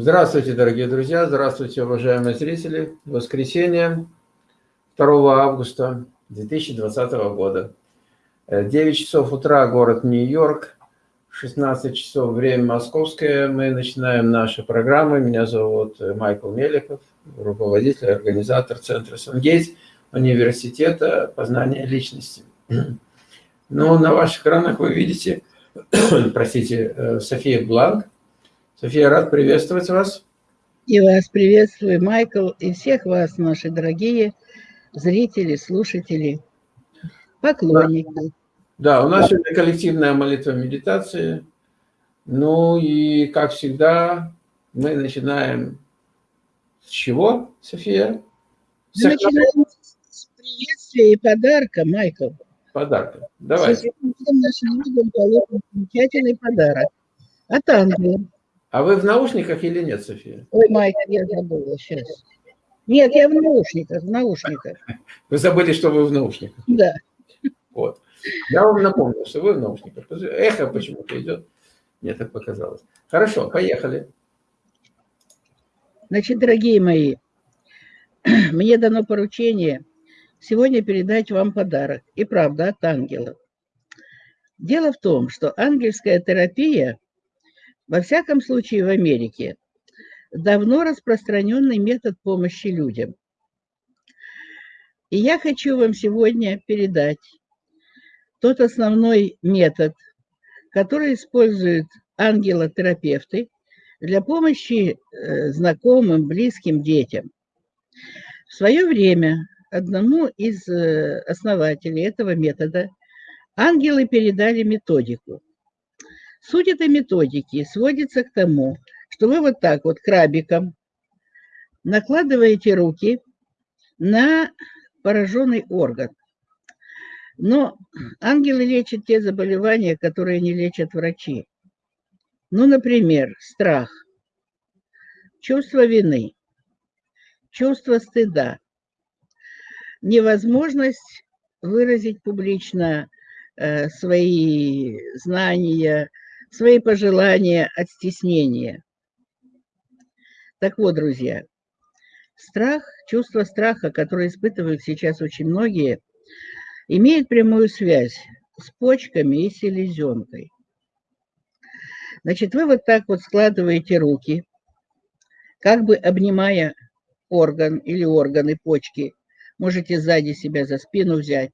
Здравствуйте, дорогие друзья, здравствуйте, уважаемые зрители. Воскресенье, 2 августа 2020 года. 9 часов утра, город Нью-Йорк, 16 часов, время московское. Мы начинаем наши программы. Меня зовут Майкл Мелехов, руководитель, организатор Центра Сангейтс, университета познания личности. Ну, на ваших экранах вы видите, простите, э, София Бланк, София, рад приветствовать вас. И вас приветствую, Майкл, и всех вас, наши дорогие зрители, слушатели, поклонники. Да, да у нас сегодня коллективная молитва медитации. Ну и, как всегда, мы начинаем с чего, София? Мы начинаем с приветствия и подарка, Майкл. Подарка. Давай. Всем нашим людям положим замечательный подарок от ангела. А вы в наушниках или нет, София? Ой, Майка, я забыла сейчас. Нет, я в наушниках, в наушниках. Вы забыли, что вы в наушниках? Да. Вот. Я вам напомню, что вы в наушниках. Эхо почему-то идет. Мне так показалось. Хорошо, поехали. Значит, дорогие мои, мне дано поручение сегодня передать вам подарок. И правда, от ангела. Дело в том, что ангельская терапия во всяком случае, в Америке давно распространенный метод помощи людям. И я хочу вам сегодня передать тот основной метод, который используют ангелотерапевты для помощи э, знакомым, близким детям. В свое время одному из э, основателей этого метода ангелы передали методику. Суть этой методики сводится к тому, что вы вот так вот крабиком накладываете руки на пораженный орган. Но ангелы лечат те заболевания, которые не лечат врачи. Ну, например, страх, чувство вины, чувство стыда, невозможность выразить публично э, свои знания, свои пожелания от стеснения. Так вот, друзья, страх, чувство страха, которое испытывают сейчас очень многие, имеет прямую связь с почками и селезенкой. Значит, вы вот так вот складываете руки, как бы обнимая орган или органы почки, можете сзади себя за спину взять,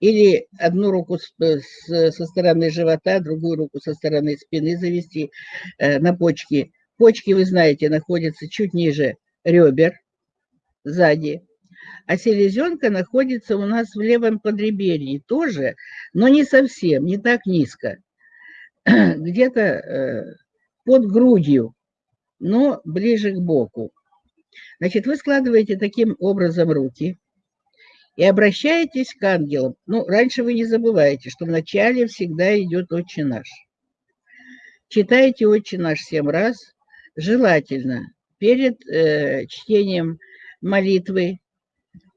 или одну руку с, с, со стороны живота, другую руку со стороны спины завести э, на почки. Почки, вы знаете, находятся чуть ниже ребер, сзади. А селезенка находится у нас в левом подреберье тоже, но не совсем, не так низко. Где-то э, под грудью, но ближе к боку. Значит, вы складываете таким образом руки и обращаетесь к ангелам. Ну, раньше вы не забывайте, что вначале всегда идет «Отче наш». Читайте «Отче наш» семь раз, желательно перед э, чтением молитвы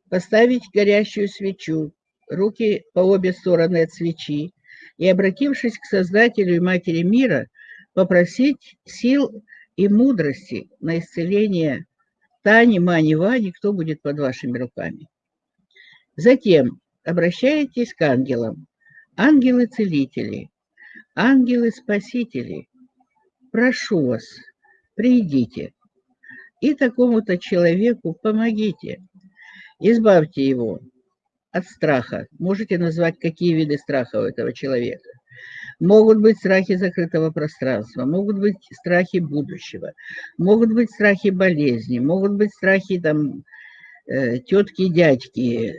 поставить горящую свечу, руки по обе стороны от свечи, и, обратившись к Создателю и Матери мира, попросить сил и мудрости на исцеление Тани, Мани, Вани, кто будет под вашими руками. Затем обращаетесь к ангелам. Ангелы-целители, ангелы-спасители, прошу вас, придите и такому-то человеку помогите. Избавьте его от страха. Можете назвать, какие виды страха у этого человека. Могут быть страхи закрытого пространства, могут быть страхи будущего, могут быть страхи болезни, могут быть страхи там, Э, тетки дядьки,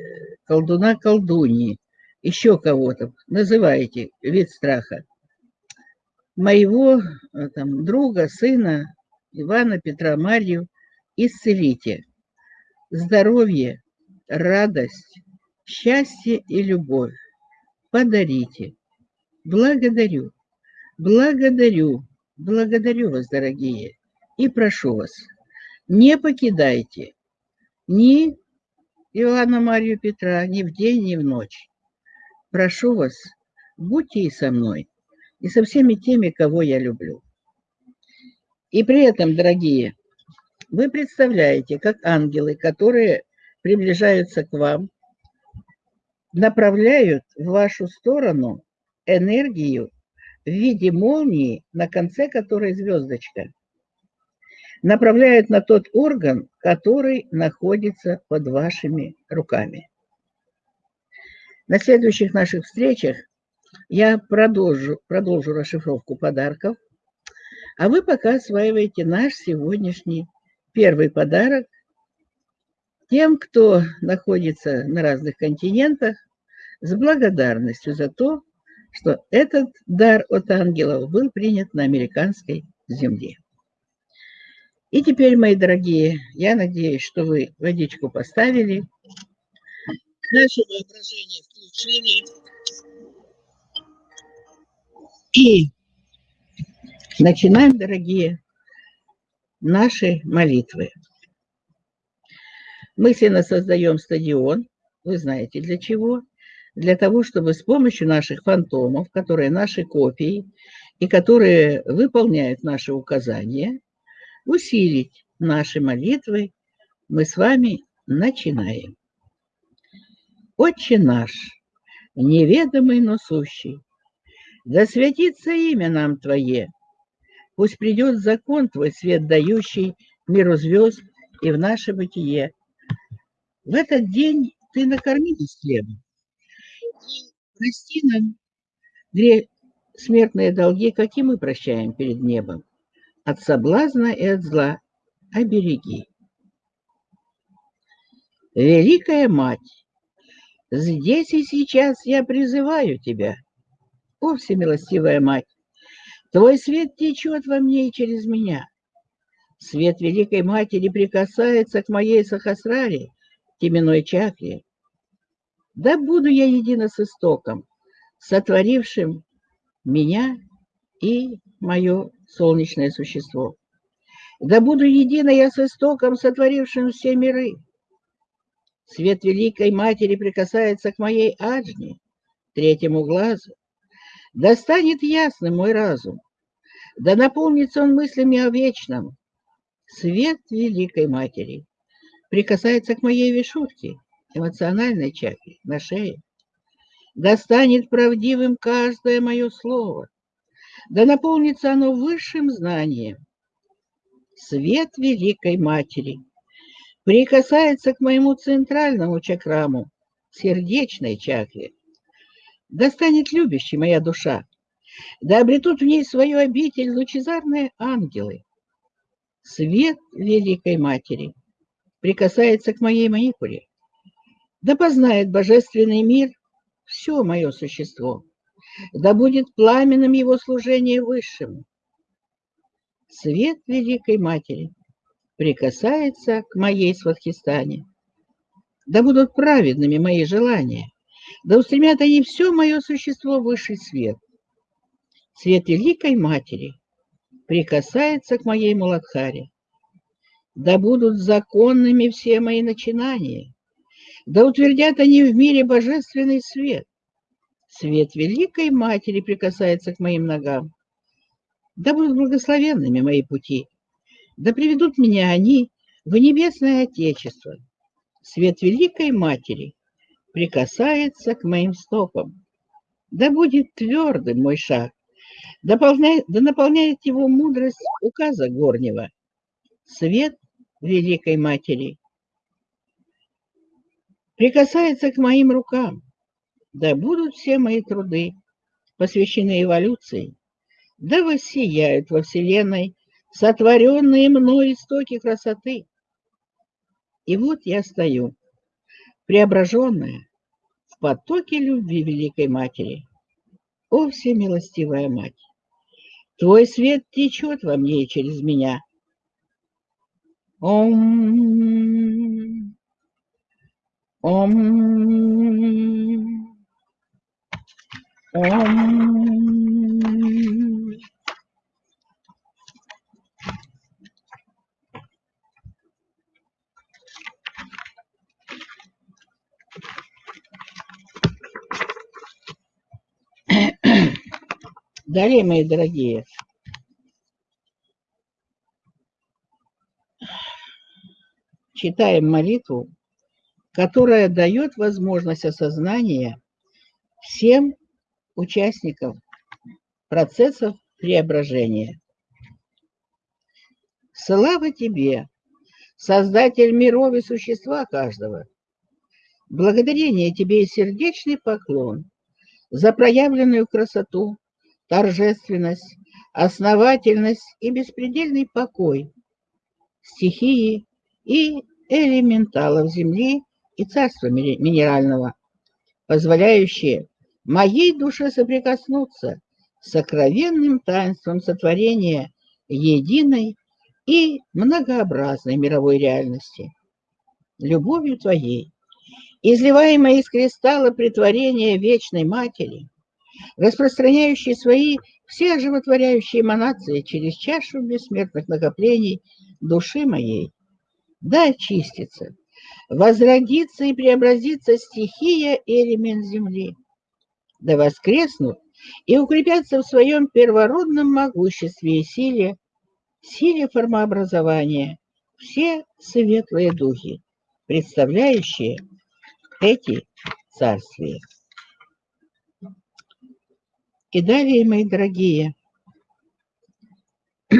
колдуна колдуньи, еще кого-то, называете вид страха. Моего э, там, друга, сына, Ивана Петра Марью, исцелите. Здоровье, радость, счастье и любовь подарите. Благодарю, благодарю, благодарю вас, дорогие, и прошу вас, не покидайте ни Иоанна Марию Петра ни в день, ни в ночь. Прошу вас, будьте и со мной, и со всеми теми, кого я люблю. И при этом, дорогие, вы представляете, как ангелы, которые приближаются к вам, направляют в вашу сторону энергию в виде молнии, на конце которой звездочка, направляют на тот орган, который находится под вашими руками. На следующих наших встречах я продолжу, продолжу расшифровку подарков, а вы пока осваиваете наш сегодняшний первый подарок тем, кто находится на разных континентах, с благодарностью за то, что этот дар от ангелов был принят на американской земле. И теперь, мои дорогие, я надеюсь, что вы водичку поставили, наше воображение включили, и начинаем, дорогие, наши молитвы. Мысленно создаем стадион, вы знаете для чего – для того, чтобы с помощью наших фантомов, которые наши копии и которые выполняют наши указания, усилить наши молитвы, мы с вами начинаем. Отче наш, неведомый, но сущий, да святится имя нам Твое, пусть придет закон Твой, свет дающий миру звезд и в наше бытие. В этот день Ты накорми нас хлебом, прости нам гре... смертные долги, какие мы прощаем перед небом. От соблазна и от зла обереги. Великая Мать, здесь и сейчас я призываю Тебя, о всемилостивая Мать, Твой свет течет во мне и через меня. Свет Великой Матери прикасается к моей сахасраре, теменной чакре, да буду я едино с истоком, сотворившим меня и мое солнечное существо. Да буду едино я с истоком, сотворившим все миры. Свет Великой Матери прикасается к моей аджне, третьему глазу. Да станет ясным мой разум, да наполнится он мыслями о вечном. Свет Великой Матери прикасается к моей вишутке, эмоциональной чакре, на шее. Да станет правдивым каждое мое слово, да наполнится оно высшим знанием. Свет Великой Матери прикасается к моему центральному чакраму, сердечной чакре. Да станет любящей моя душа, да обретут в ней свою обитель лучезарные ангелы. Свет Великой Матери прикасается к моей маникуле, да познает божественный мир все мое существо, да будет пламенным его служение высшему. Свет Великой Матери прикасается к моей сватхистане. Да будут праведными мои желания, да устремят они все мое существо в высший свет. Свет Великой Матери прикасается к моей Муладхаре. Да будут законными все мои начинания, да утвердят они в мире божественный свет. Свет Великой Матери прикасается к моим ногам. Да будут благословенными мои пути, да приведут меня они в небесное Отечество. Свет Великой Матери прикасается к моим стопам. Да будет твердым мой шаг, да, полняет, да наполняет его мудрость указа горнего. Свет Великой Матери прикасается к моим рукам. Да будут все мои труды посвящены эволюции, да воссияют во Вселенной сотворенные мной истоки красоты. И вот я стою, преображенная в потоке любви Великой Матери. О, всемилостивая Мать! Твой свет течет во мне и через меня. Ом Ом. Ом. Далее, мои дорогие, читаем молитву, которая дает возможность осознания всем участникам процессов преображения. Слава тебе, Создатель миров и существа каждого! Благодарение тебе и сердечный поклон за проявленную красоту, торжественность, основательность и беспредельный покой стихии и элементалов Земли и Царства Минерального, позволяющие моей душе соприкоснуться с сокровенным таинством сотворения единой и многообразной мировой реальности. Любовью Твоей, изливаемой из кристалла притворения Вечной Матери, распространяющей свои все животворяющие эманации через чашу бессмертных накоплений души моей, да очистится, возродится и преобразится стихия элемент земли, да воскреснут и укрепятся в своем первородном могуществе и силе, силе формообразования, все светлые духи, представляющие эти царствия. И далее, мои дорогие,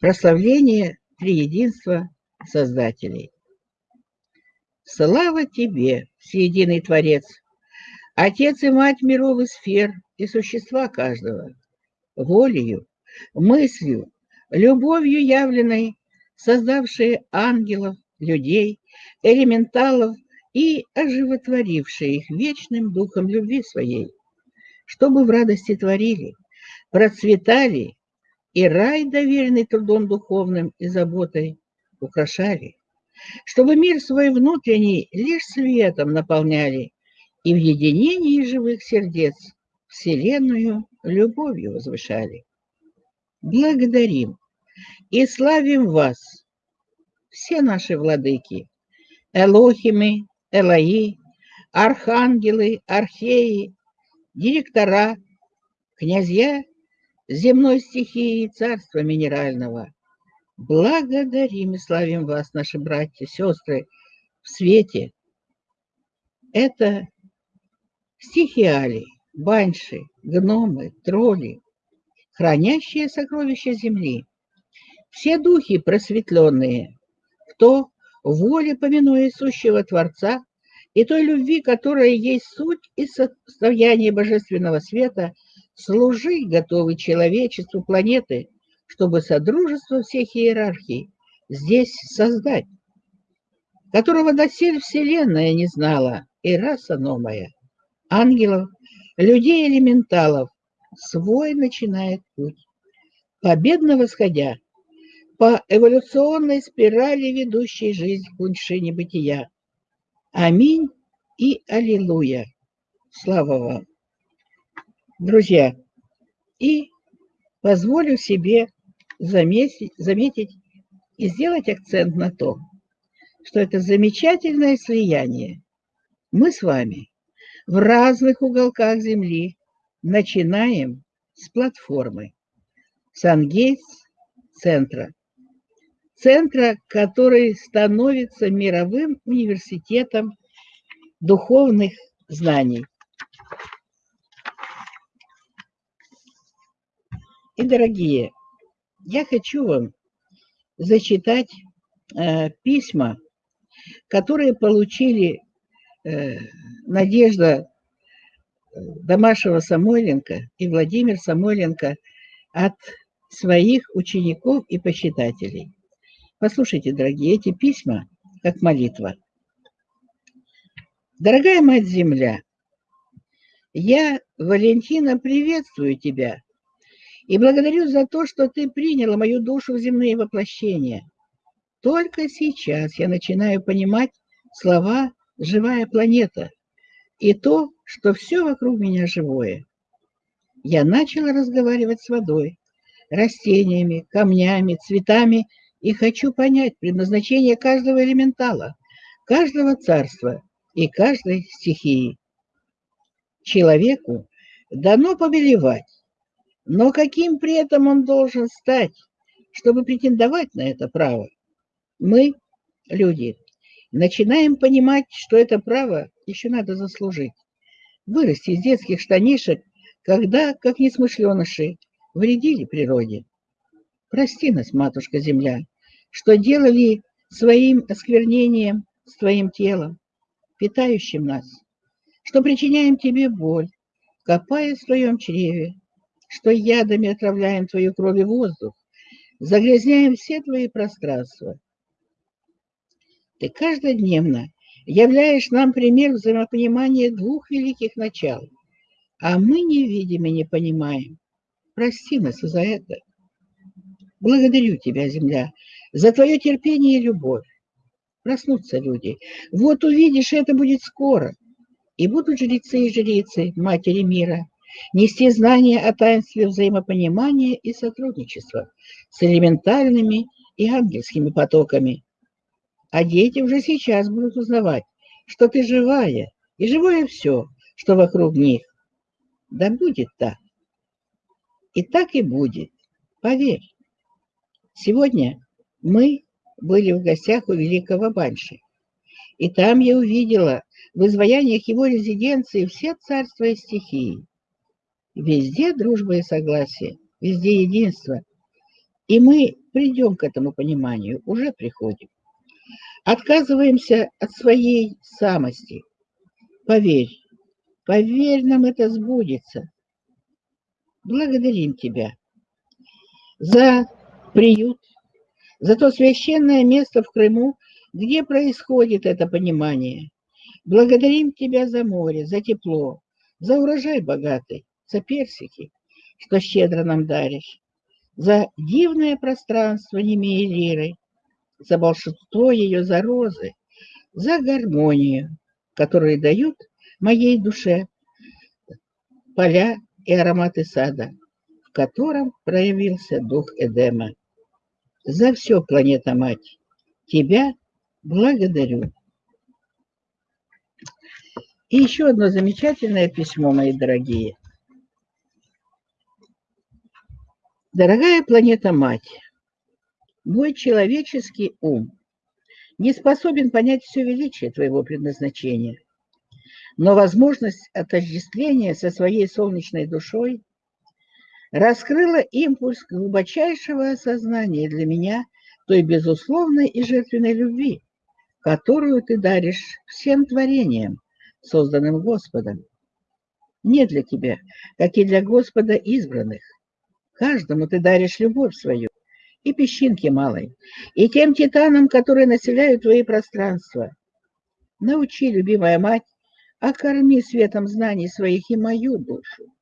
прославление триединства Создателей. Слава Тебе, Всеединый Творец, Отец и Мать миров и сфер и существа каждого, волею, мыслью, любовью явленной, создавшие ангелов, людей, элементалов и оживотворившие их вечным духом любви своей, чтобы в радости творили, процветали и рай, доверенный трудом духовным и заботой, украшали, чтобы мир свой внутренний лишь светом наполняли и в единении живых сердец Вселенную любовью возвышали. Благодарим и славим вас, все наши владыки, Элохимы, Элаи, архангелы, археи, директора, князья земной стихии и царства минерального. Благодарим и славим вас, наши братья, сестры, в свете. Это стихиали, банши, гномы, тролли, хранящие сокровища земли. Все духи просветленные, кто воле помянуя сущего Творца и той любви, которая есть суть и состояние божественного света, служи готовы человечеству планеты, чтобы содружество всех иерархий здесь создать, которого досель Вселенная не знала, и раса новая, ангелов, людей-элементалов, свой начинает путь, победно восходя по эволюционной спирали, ведущей жизнь к вершине бытия. Аминь и аллилуйя. Слава вам. Друзья, и позволю себе заметить, заметить и сделать акцент на том, что это замечательное слияние. Мы с вами в разных уголках Земли начинаем с платформы Сангейтс центра. Который становится мировым университетом духовных знаний. И, дорогие, я хочу вам зачитать э, письма, которые получили Надежда э, Домашева Самойленко и Владимир Самойленко от своих учеников и почитателей. Послушайте, дорогие, эти письма как молитва. Дорогая Мать-Земля, я, Валентина, приветствую тебя и благодарю за то, что ты приняла мою душу в земные воплощения. Только сейчас я начинаю понимать слова «живая планета» и то, что все вокруг меня живое. Я начала разговаривать с водой, растениями, камнями, цветами и хочу понять предназначение каждого элементала, каждого царства и каждой стихии. Человеку дано повелевать, но каким при этом он должен стать, чтобы претендовать на это право? Мы, люди, начинаем понимать, что это право еще надо заслужить. Вырасти из детских штанишек, когда, как несмышленыши, вредили природе. Прости нас, матушка земля, что делали своим осквернением с твоим телом, питающим нас, что причиняем тебе боль, копая в твоем чреве, что ядами отравляем твою кровь и воздух, загрязняем все твои пространства. Ты каждодневно являешь нам пример взаимопонимания двух великих начал, а мы не видим и не понимаем. Прости нас за это. Благодарю тебя, земля, за твое терпение и любовь. Проснутся люди. Вот увидишь, это будет скоро. И будут жрецы и жрицы Матери мира нести знания о таинстве взаимопонимания и сотрудничества с элементальными и ангельскими потоками. А дети уже сейчас будут узнавать, что ты живая, и живое все, что вокруг них. Да будет так. И так и будет, поверь. Сегодня мы были в гостях у великого Банши. И там я увидела в изваяниях его резиденции все царства и стихии. Везде дружба и согласие, везде единство. И мы придем к этому пониманию, уже приходим. Отказываемся от своей самости. Поверь, поверь, нам это сбудется. Благодарим Тебя за приют, за то священное место в Крыму, где происходит это понимание. Благодарим Тебя за море, за тепло, за урожай богатый, за персики, что щедро нам даришь, за дивное пространство Немеи Лиры, за волшебство ее, за розы, за гармонию, которую дают моей душе поля и ароматы сада, в котором проявился дух Эдема за все, планета-мать. Тебя благодарю. И еще одно замечательное письмо, мои дорогие. Дорогая планета-мать, мой человеческий ум не способен понять все величие твоего предназначения, но возможность отождествления со своей солнечной душой раскрыла импульс глубочайшего осознания для меня той безусловной и жертвенной любви, которую ты даришь всем творениям, созданным Господом. Не для тебя, как и для Господа избранных. Каждому ты даришь любовь свою, и песчинке малой, и тем титанам, которые населяют твои пространства. Научи, любимая мать, окорми светом знаний своих и мою душу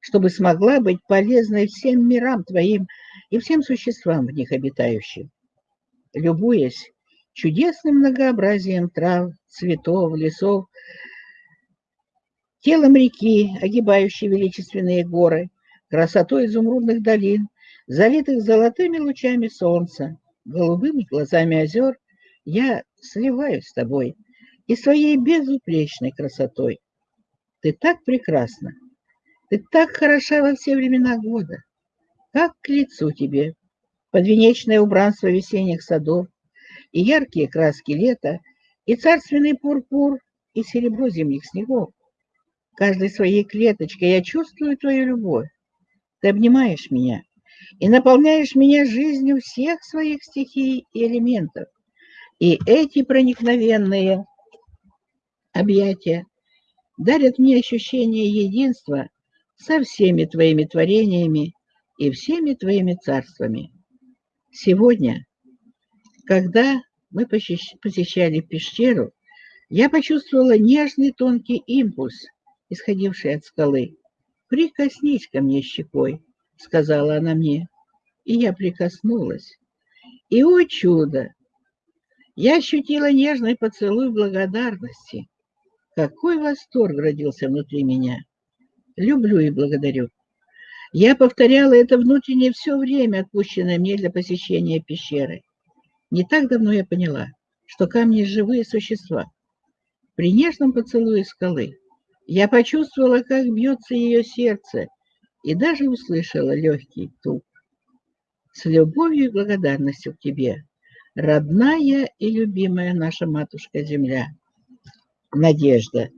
чтобы смогла быть полезной всем мирам твоим и всем существам в них обитающим. Любуясь чудесным многообразием трав, цветов, лесов, телом реки, огибающей величественные горы, красотой изумрудных долин, залитых золотыми лучами солнца, голубыми глазами озер, я сливаюсь с тобой и своей безупречной красотой. Ты так прекрасна, ты так хороша во все времена года, как к лицу тебе подвенечное убранство весенних садов, и яркие краски лета, и царственный пурпур, и серебро зимних снегов. Каждой своей клеточкой я чувствую твою любовь. Ты обнимаешь меня и наполняешь меня жизнью всех своих стихий и элементов. И эти проникновенные объятия дарят мне ощущение единства со всеми твоими творениями и всеми твоими царствами. Сегодня, когда мы посещали пещеру, я почувствовала нежный тонкий импульс, исходивший от скалы. «Прикоснись ко мне щекой», — сказала она мне, и я прикоснулась. И, о чудо! Я ощутила нежный поцелуй благодарности. Какой восторг родился внутри меня! люблю и благодарю. Я повторяла это внутреннее все время, отпущенное мне для посещения пещеры. Не так давно я поняла, что камни – живые существа. При нежном поцелуе скалы я почувствовала, как бьется ее сердце, и даже услышала легкий тук. С любовью и благодарностью к тебе, родная и любимая наша матушка-земля. Надежда.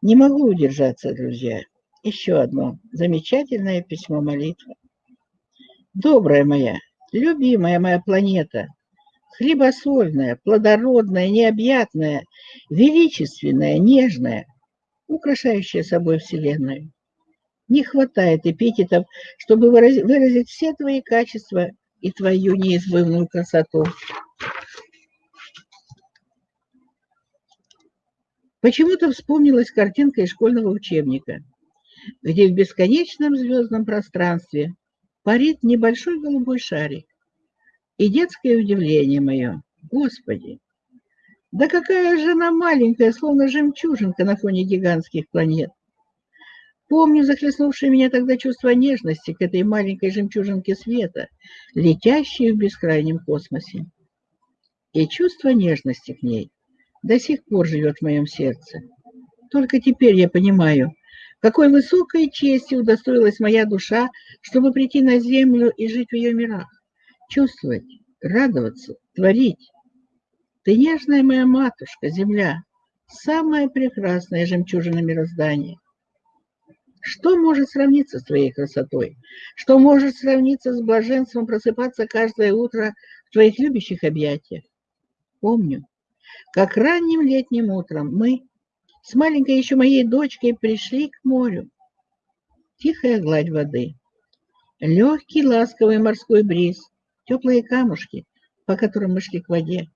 Не могу удержаться, друзья. Еще одно замечательное письмо молитвы. Добрая моя, любимая моя планета, хлебосольная, плодородная, необъятная, величественная, нежная, украшающая собой Вселенную. Не хватает эпитетов, чтобы выразить все твои качества и твою неизбывную красоту. Почему-то вспомнилась картинка из школьного учебника, где в бесконечном звездном пространстве парит небольшой голубой шарик. И детское удивление мое, Господи, да какая же она маленькая, словно жемчужинка на фоне гигантских планет. Помню захлестнувшее меня тогда чувство нежности к этой маленькой жемчужинке света, летящей в бескрайнем космосе. И чувство нежности к ней до сих пор живет в моем сердце. Только теперь я понимаю, какой высокой чести удостоилась моя душа, чтобы прийти на землю и жить в ее мирах, чувствовать, радоваться, творить. Ты нежная моя матушка, земля, самая прекрасная жемчужина мироздания. Что может сравниться с твоей красотой? Что может сравниться с блаженством просыпаться каждое утро в твоих любящих объятиях? Помню, как ранним летним утром мы с маленькой еще моей дочкой пришли к морю. Тихая гладь воды, легкий ласковый морской бриз, теплые камушки, по которым мы шли к воде.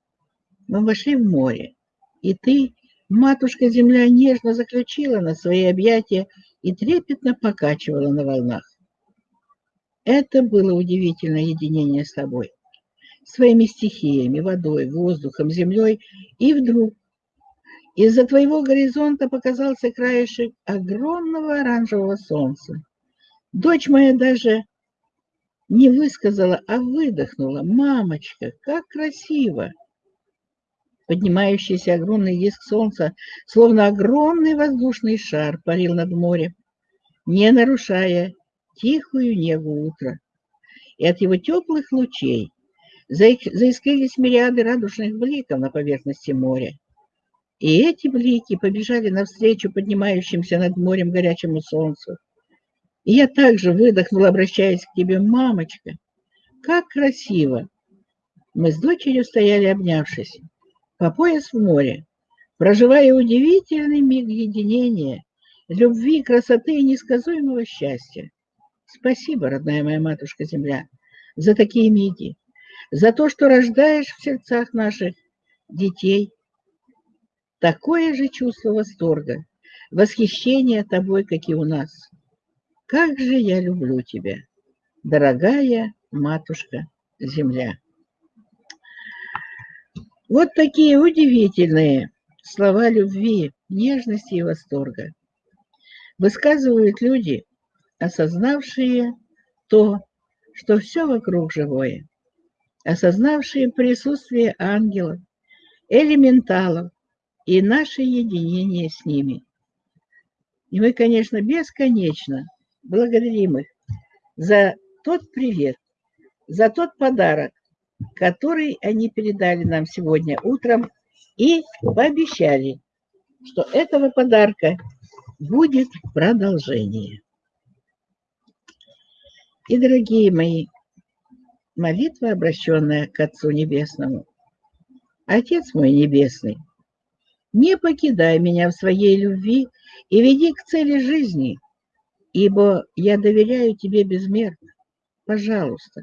Мы вошли в море, и ты, матушка-земля, нежно заключила на свои объятия и трепетно покачивала на волнах. Это было удивительное единение с тобой своими стихиями, водой, воздухом, землей, и вдруг из-за твоего горизонта показался краешек огромного оранжевого солнца. Дочь моя даже не высказала, а выдохнула. «Мамочка, как красиво!» Поднимающийся огромный диск солнца, словно огромный воздушный шар, парил над морем, не нарушая тихую негу утра. И от его теплых лучей заискрились мириады радужных бликов на поверхности моря. И эти блики побежали навстречу поднимающимся над морем горячему солнцу. И я также выдохнула, обращаясь к тебе, мамочка. Как красиво! Мы с дочерью стояли, обнявшись, по пояс в море, проживая удивительный миг единения, любви, красоты и несказуемого счастья. Спасибо, родная моя матушка-земля, за такие миги, за то, что рождаешь в сердцах наших детей такое же чувство восторга, восхищения тобой, как и у нас. Как же я люблю тебя, дорогая матушка-земля. Вот такие удивительные слова любви, нежности и восторга высказывают люди, осознавшие то, что все вокруг живое осознавшие присутствие ангелов, элементалов и наше единение с ними. И мы, конечно, бесконечно благодарим их за тот привет, за тот подарок, который они передали нам сегодня утром и пообещали, что этого подарка будет продолжение. И, дорогие мои, молитва, обращенная к Отцу Небесному. Отец мой Небесный, не покидай меня в своей любви и веди к цели жизни, ибо я доверяю тебе безмерно. Пожалуйста,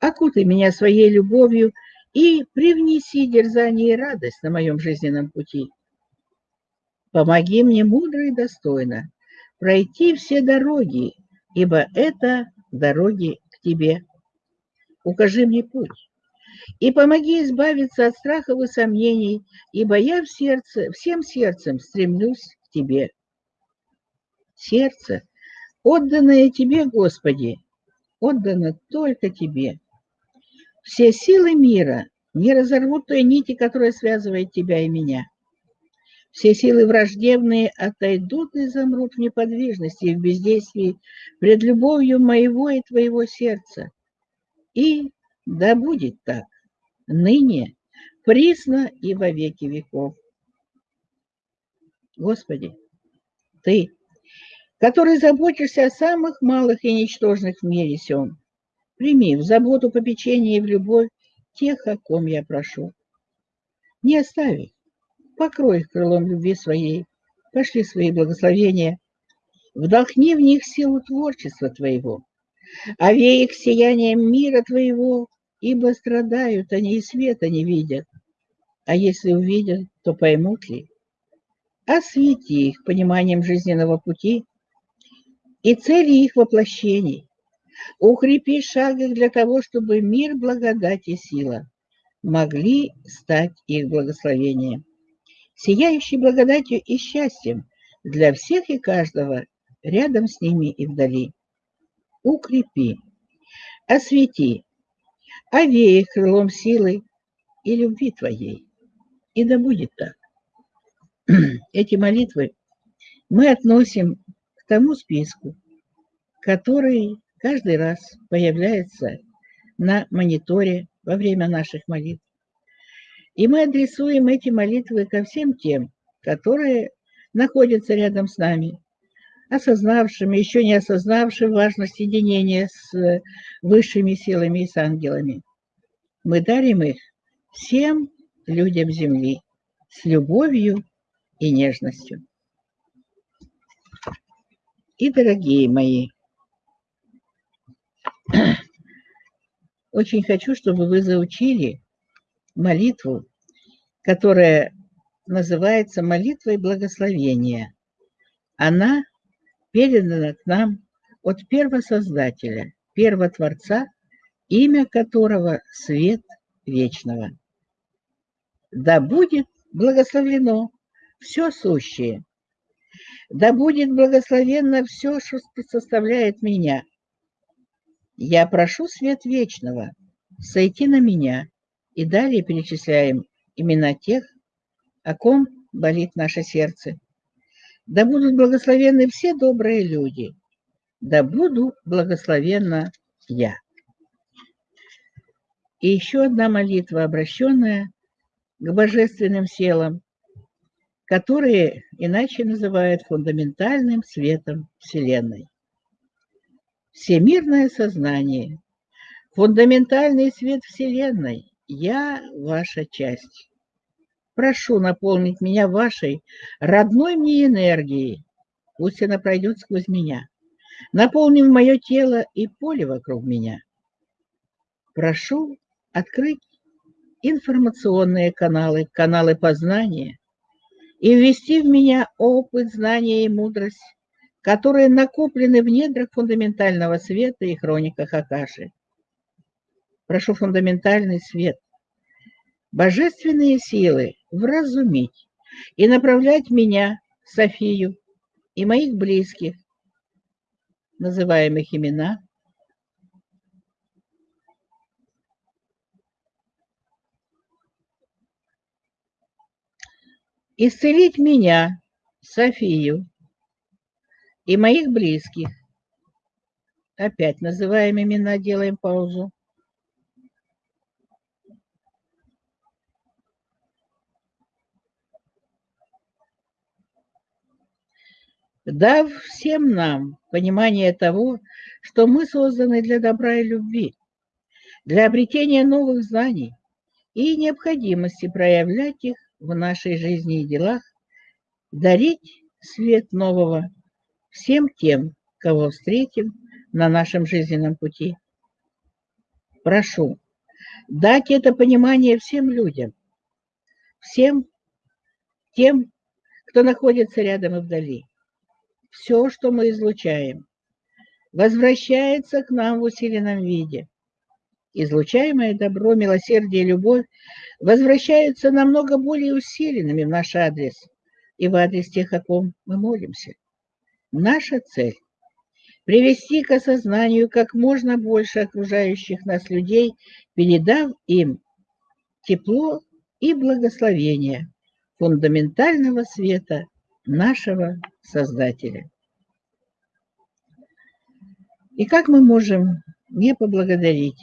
окутай меня своей любовью и привнеси дерзание и радость на моем жизненном пути. Помоги мне мудро и достойно пройти все дороги, ибо это дороги к тебе укажи мне путь. И помоги избавиться от страхов и сомнений, ибо я в сердце, всем сердцем стремлюсь к Тебе. Сердце, отданное Тебе, Господи, отдано только Тебе. Все силы мира не разорвут той нити, которая связывает Тебя и меня. Все силы враждебные отойдут и замрут в неподвижности и в бездействии пред любовью моего и Твоего сердца И да будет так, ныне, присно и во веки веков. Господи, Ты, который заботишься о самых малых и ничтожных в мире сём, прими в заботу, попечение и в любовь тех, о ком я прошу. Не оставь их, покрой их крылом любви своей, пошли свои благословения, вдохни в них силу творчества Твоего, овей их сиянием мира Твоего, ибо страдают они и света не видят, а если увидят, то поймут ли? Освети их пониманием жизненного пути и цели их воплощений, укрепи шаг их для того, чтобы мир, благодать и сила могли стать их благословением, сияющей благодатью и счастьем для всех и каждого рядом с ними и вдали. Укрепи, освети, овей их крылом силы и любви Твоей. И да будет так. Эти молитвы мы относим к тому списку, который каждый раз появляется на мониторе во время наших молитв. И мы адресуем эти молитвы ко всем тем, которые находятся рядом с нами, осознавшими, еще не осознавшими важность единения с высшими силами и с ангелами. Мы дарим их всем людям Земли с любовью и нежностью. И, дорогие мои, очень хочу, чтобы вы заучили молитву, которая называется молитвой благословения. Она передана к нам от первосоздателя, первотворца, имя которого – свет вечного. Да будет благословлено все сущее, да будет благословенно все, что составляет меня – я прошу свет вечного сойти на меня. И далее перечисляем имена тех, о ком болит наше сердце. Да будут благословенны все добрые люди. Да буду благословенна я. И еще одна молитва, обращенная к божественным силам, которые иначе называют фундаментальным светом Вселенной всемирное сознание, фундаментальный свет Вселенной. Я ваша часть. Прошу наполнить меня вашей родной мне энергией. Пусть она пройдет сквозь меня, наполнив мое тело и поле вокруг меня. Прошу открыть информационные каналы, каналы познания и ввести в меня опыт, знания и мудрость которые накоплены в недрах фундаментального света и хрониках Акаши. Прошу фундаментальный свет, божественные силы вразумить и направлять меня, Софию, и моих близких, называемых имена, исцелить меня, Софию, и моих близких. Опять называем имена, делаем паузу. Дав всем нам понимание того, что мы созданы для добра и любви, для обретения новых знаний и необходимости проявлять их в нашей жизни и делах, дарить свет нового всем тем, кого встретим на нашем жизненном пути. Прошу дать это понимание всем людям, всем тем, кто находится рядом и вдали. Все, что мы излучаем, возвращается к нам в усиленном виде. Излучаемое добро, милосердие, любовь возвращаются намного более усиленными в наш адрес и в адрес тех, о ком мы молимся. Наша цель – привести к осознанию как можно больше окружающих нас людей, передав им тепло и благословение фундаментального света нашего Создателя. И как мы можем не поблагодарить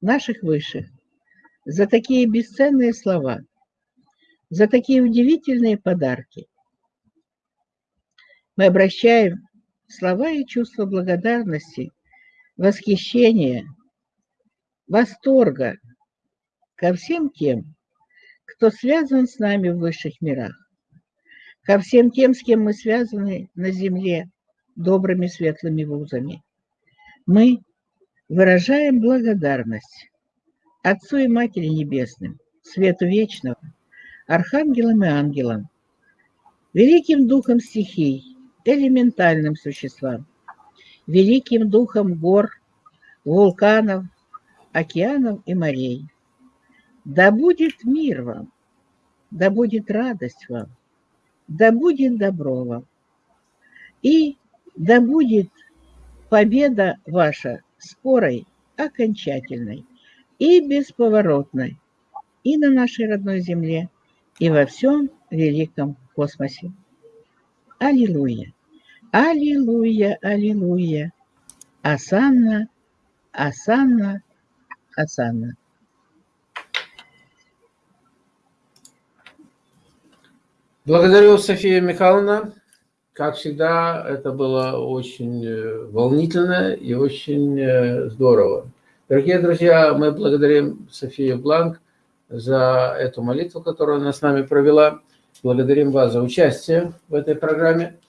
наших высших за такие бесценные слова, за такие удивительные подарки. Мы обращаем слова и чувства благодарности, восхищения, восторга ко всем тем, кто связан с нами в высших мирах, ко всем тем, с кем мы связаны на земле добрыми светлыми вузами. Мы выражаем благодарность Отцу и Матери Небесным, Свету Вечного, Архангелам и Ангелам, Великим Духом стихий, элементальным существам, Великим Духом гор, вулканов, океанов и морей. Да будет мир вам, да будет радость вам, да будет добро вам. И да будет победа ваша скорой, окончательной и бесповоротной и на нашей родной земле, и во всем великом космосе. Аллилуйя! Аллилуйя! Аллилуйя! Асанна! Асанна! Асанна! Благодарю, София Михайловна. Как всегда, это было очень э, волнительно и очень э, здорово. Дорогие друзья, мы благодарим Софию Бланк за эту молитву, которую она с нами провела. Благодарим вас за участие в этой программе.